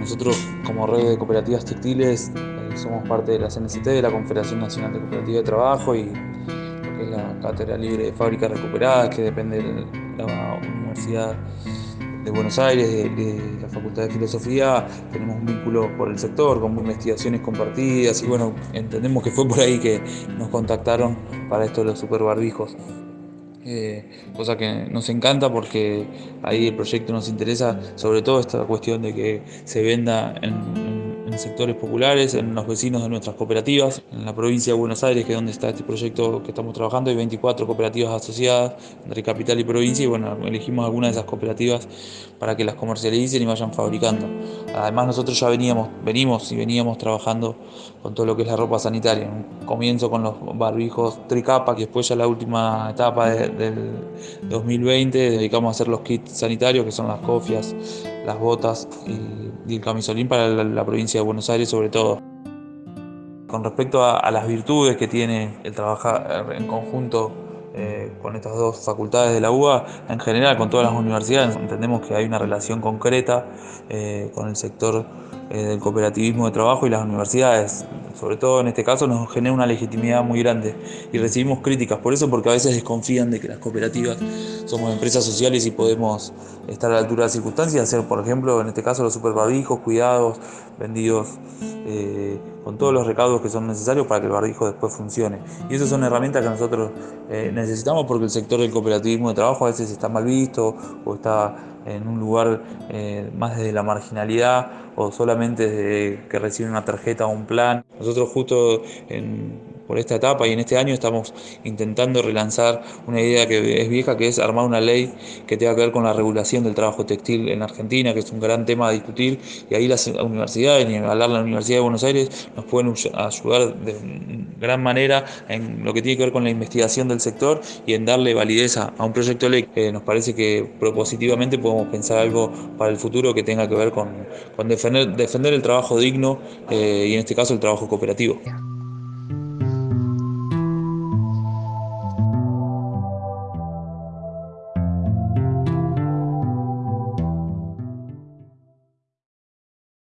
Nosotros como red de cooperativas textiles eh, somos parte de la CNCT, de la Confederación Nacional de Cooperativas de Trabajo y lo que es la Cátedra Libre de Fábricas Recuperadas, que depende de la Universidad de Buenos Aires, de, la Facultad de Filosofía, tenemos un vínculo por el sector, con investigaciones compartidas y bueno, entendemos que fue por ahí que nos contactaron para esto de los superbarbijos. Eh, cosa que nos encanta porque ahí el proyecto nos interesa, sobre todo esta cuestión de que se venda en en sectores populares, en los vecinos de nuestras cooperativas. En la provincia de Buenos Aires, que es donde está este proyecto que estamos trabajando, hay 24 cooperativas asociadas entre capital y provincia y bueno, elegimos algunas de esas cooperativas para que las comercialicen y vayan fabricando. Además nosotros ya veníamos, venimos y veníamos trabajando con todo lo que es la ropa sanitaria. Comienzo con los barbijos tricapa, que después ya la última etapa del 2020 dedicamos a hacer los kits sanitarios, que son las cofias, las botas y, el camisolín para la, provincia Buenos Aires sobre todo. Con respecto a, las virtudes que tiene el trabajar en conjunto eh, con estas dos facultades de la UBA, en general con todas las universidades, entendemos que hay una relación concreta eh, con el sector eh, del cooperativismo de trabajo y las universidades. Sobre todo en este caso nos genera una legitimidad muy grande y recibimos críticas por eso porque a veces desconfían de que las cooperativas somos empresas sociales y podemos estar a la altura de las circunstancias, hacer por ejemplo en este caso los superbarbijos, cuidados, vendidos eh, con todos los recaudos que son necesarios para que el barbijo después funcione. Y esas son herramientas que nosotros eh, necesitamos porque el sector del cooperativismo de trabajo a veces está mal visto o está en un lugar eh, más desde la marginalidad o solamente desde que recibe una tarjeta o un plan. Nosotros justo en por esta etapa y en este año estamos intentando relanzar una idea que es vieja, que es armar una ley que tenga que ver con la regulación del trabajo textil en Argentina, que es un gran tema a discutir, y ahí las universidades, ni hablar la Universidad de Buenos Aires, nos pueden ayudar de gran manera en lo que tiene que ver con la investigación del sector y en darle validez a, un proyecto de ley. que nos parece que propositivamente podemos pensar algo para el futuro que tenga que ver con, defender, defender el trabajo digno eh, y en este caso el trabajo cooperativo.